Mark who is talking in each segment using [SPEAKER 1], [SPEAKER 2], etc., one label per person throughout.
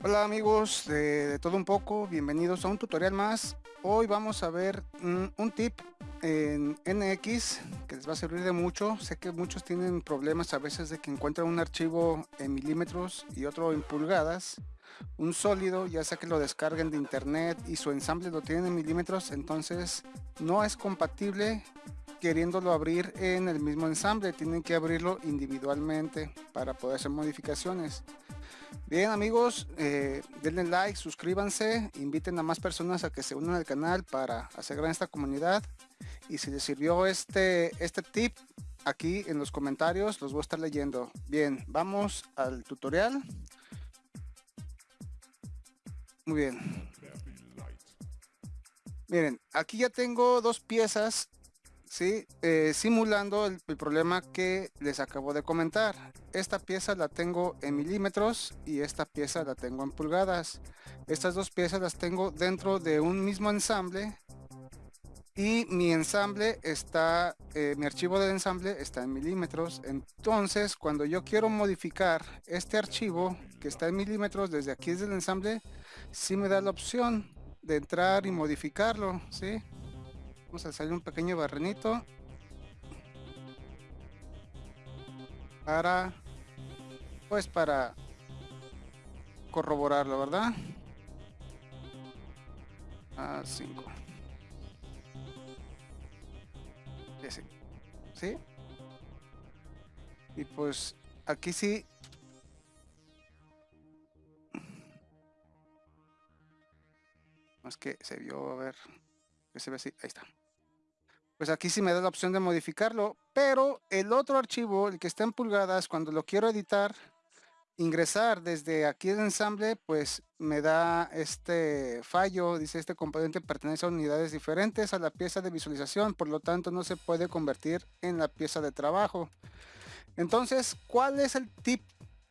[SPEAKER 1] Hola amigos de, todo un poco, bienvenidos a un tutorial más. Hoy vamos a ver un tip en NX que les va a servir de mucho. Sé que muchos tienen problemas a veces de que encuentran un archivo en milímetros y otro en pulgadas. Un sólido, ya sea que lo descarguen de internet y su ensamble lo tienen en milímetros, entonces no es compatible queriéndolo abrir en el mismo ensamble. Tienen que abrirlo individualmente para poder hacer modificaciones. Bien amigos, eh, denle like, suscríbanse, inviten a más personas a que se unan al canal para hacer gran esta comunidad. Y si les sirvió este, este tip, aquí en los comentarios los voy a estar leyendo. Bien, vamos al tutorial. Muy bien. Miren, aquí ya tengo dos piezas ¿sí? Eh, simulando el, problema que les acabo de comentar. Esta pieza la tengo en milímetros y esta pieza la tengo en pulgadas. Estas dos piezas las tengo dentro de un mismo ensamble y mi ensamble está, eh, mi archivo de ensamble está en milímetros. Entonces, cuando yo quiero modificar este archivo que está en milímetros desde aquí desde el ensamble, sí me da la opción de entrar y modificarlo, ¿sí? Vamos a salir un pequeño barrenito. Para, pues para corroborarlo, ¿verdad? A 5. Ese. ¿Sí? Y pues aquí sí más que se vio a ver que se ve así ahí está pues aquí sí me da la opción de modificarlo, pero el otro archivo, el que está en pulgadas, cuando lo quiero editar, ingresar desde aquí el ensamble, pues me da este fallo, dice este componente pertenece a unidades diferentes a la pieza de visualización, por lo tanto no se puede convertir en la pieza de trabajo. Entonces, ¿cuál es el tip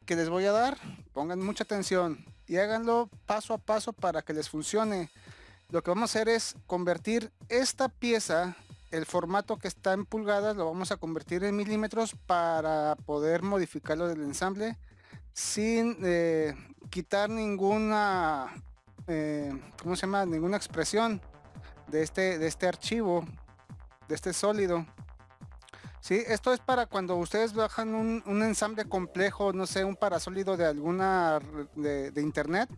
[SPEAKER 1] que les voy a dar? Pongan mucha atención y háganlo paso a paso para que les funcione. Lo que vamos a hacer es convertir esta pieza el formato que está en pulgadas lo vamos a convertir en milímetros para poder modificarlo del ensamble sin eh, quitar ninguna eh, ¿cómo se llama? ninguna expresión de este de este archivo de este sólido ¿Sí? esto es para cuando ustedes bajan un, ensamble complejo no sé un parasólido de alguna de, de internet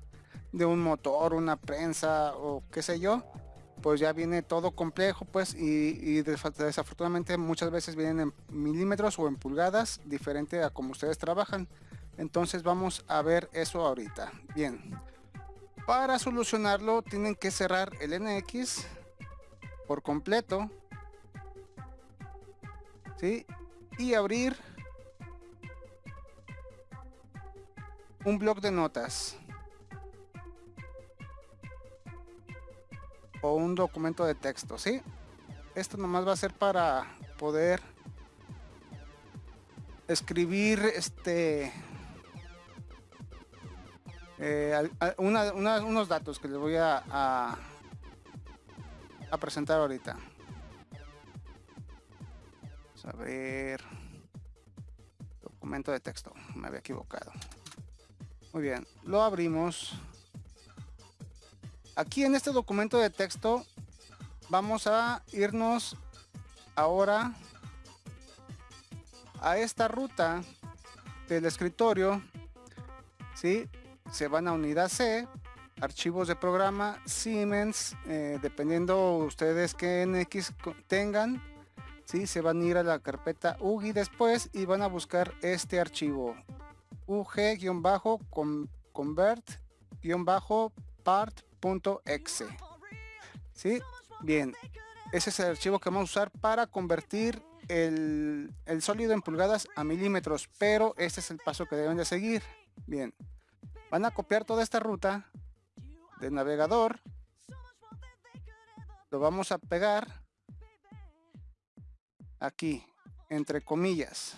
[SPEAKER 1] de un motor una prensa o qué sé yo pues ya viene todo complejo pues y, desafortunadamente muchas veces vienen en milímetros o en pulgadas diferente a como ustedes trabajan. Entonces vamos a ver eso ahorita. Bien para solucionarlo tienen que cerrar el NX por completo ¿sí? y abrir un blog de notas o un documento de texto, ¿sí? Esto nomás va a ser para poder escribir este eh, unos datos que les voy a, a, a presentar ahorita. Vamos a ver documento de texto, me había equivocado. Muy bien, lo abrimos. Aquí en este documento de texto vamos a irnos ahora a esta ruta del escritorio. ¿sí? Se van a unidad C, archivos de programa, Siemens, eh, dependiendo ustedes que NX tengan. ¿sí? Se van a ir a la carpeta UGI después y van a buscar este archivo. UG-convert-part .exe. ¿Sí? Bien, ese es el archivo que vamos a usar para convertir el, el, sólido en pulgadas a milímetros, pero este es el paso que deben de seguir. Bien, van a copiar toda esta ruta del navegador, lo vamos a pegar aquí, entre comillas.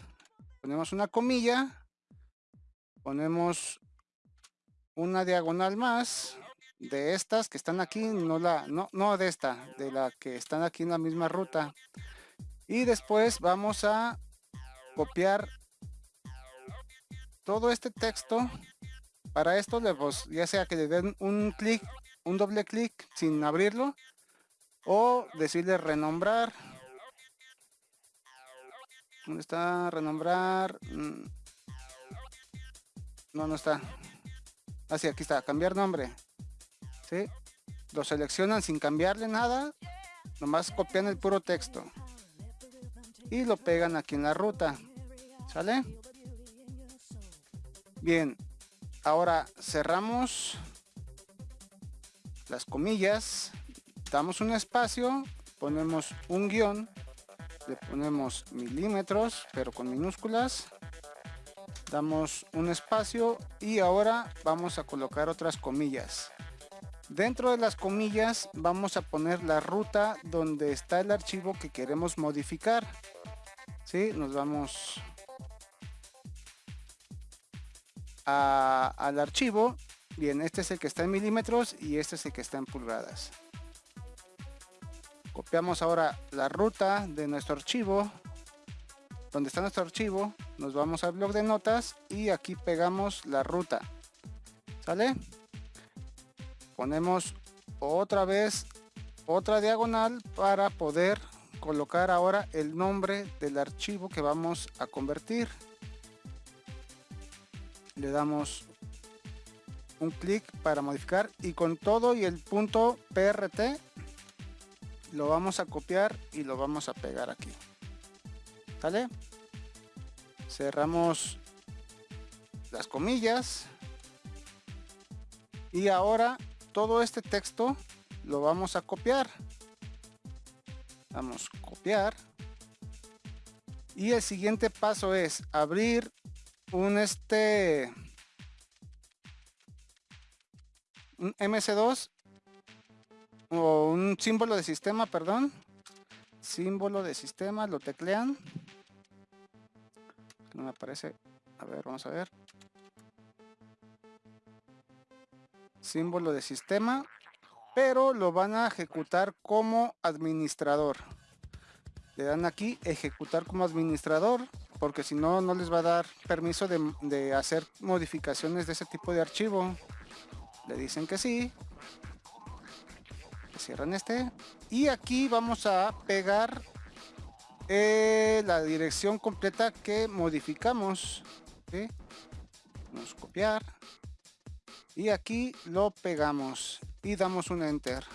[SPEAKER 1] Ponemos una comilla, ponemos una diagonal más, de estas que están aquí, no la, no, no de esta, de la que están aquí en la misma ruta. Y después vamos a copiar todo este texto Para esto, le, pues, ya sea que le den un clic, un doble clic sin abrirlo, o decirle renombrar. ¿Dónde está? Renombrar. Mm. No, no está. Así, ah, aquí está. Cambiar nombre. Lo seleccionan sin cambiarle nada. Nomás copian el puro texto. Y lo pegan aquí en la ruta. ¿Sale? Bien. Ahora cerramos las comillas. Damos un espacio. Ponemos un guion. Le ponemos milímetros, pero con minúsculas damos un espacio y ahora vamos a colocar otras comillas dentro de las comillas vamos a poner la ruta donde está el archivo que queremos modificar ¿sí? nos vamos al archivo bien este es el que está en milímetros y este es el que está en pulgadas copiamos ahora la ruta de nuestro archivo donde está nuestro archivo, nos vamos al blog de notas y aquí pegamos la ruta. ¿Sale? Ponemos otra vez otra diagonal para poder colocar ahora el nombre del archivo que vamos a convertir. Le damos un clic para modificar y con todo y el punto PRT lo vamos a copiar y lo vamos a pegar aquí. ¿Sale? Cerramos las comillas. Y ahora todo este texto lo vamos a copiar. Vamos a copiar. Y el siguiente paso es abrir un este un MC2 o un símbolo de sistema, perdón. Símbolo de sistema, lo teclean no me aparece. A ver, vamos a ver. Símbolo de sistema. Pero lo van a ejecutar como administrador. Le dan aquí ejecutar como administrador. Porque si no, no les va a dar permiso de, de hacer modificaciones de ese tipo de archivo. Le dicen que sí. Cierran este. Y aquí vamos a pegar eh, la dirección completa que modificamos. Vamos a copiar. Y aquí lo pegamos. Y damos un enter.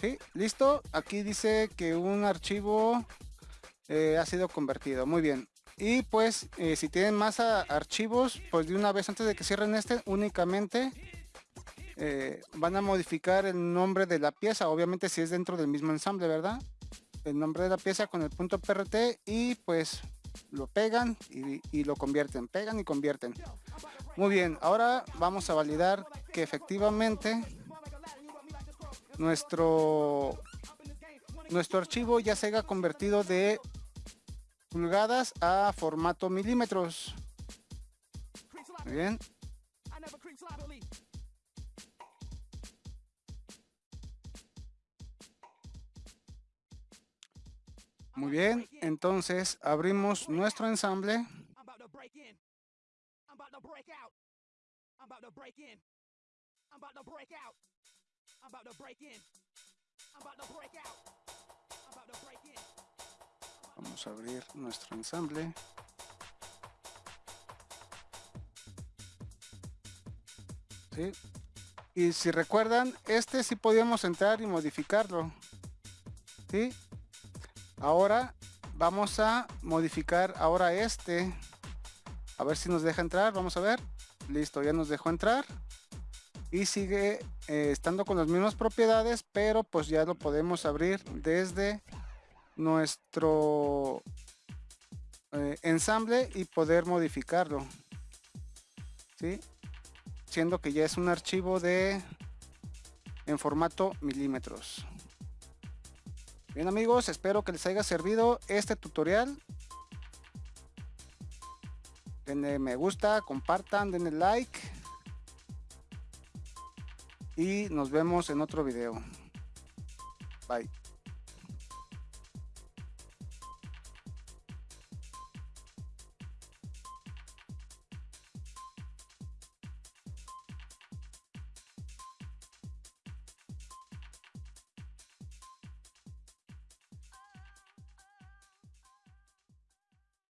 [SPEAKER 1] ¿Sí? ¿Listo? Aquí dice que un archivo eh, ha sido convertido. Muy bien. Y pues eh, si tienen más archivos, pues de una vez antes de que cierren este, únicamente eh, van a modificar el nombre de la pieza. Obviamente si es dentro del mismo ensamble, ¿verdad? El nombre de la pieza con el punto PRT y pues lo pegan y, lo convierten. Pegan y convierten. Muy bien, ahora vamos a validar que efectivamente nuestro nuestro archivo ya se haya convertido de pulgadas a formato milímetros. Muy bien. Muy bien, entonces abrimos nuestro ensamble. Vamos a abrir nuestro ensamble. Y si recuerdan, este sí podíamos entrar y modificarlo. ¿Sí? Ahora vamos a modificar ahora este. A ver si nos deja entrar. Vamos a ver. Listo, ya nos dejó entrar. Y sigue eh, estando con las mismas propiedades, pero pues ya lo podemos abrir desde nuestro eh, ensamble y poder modificarlo. ¿sí? Siendo que ya es un archivo de en formato milímetros. Bien amigos, espero que les haya servido este tutorial. Denle me gusta, compartan, denle like. Y nos vemos en otro video. Bye.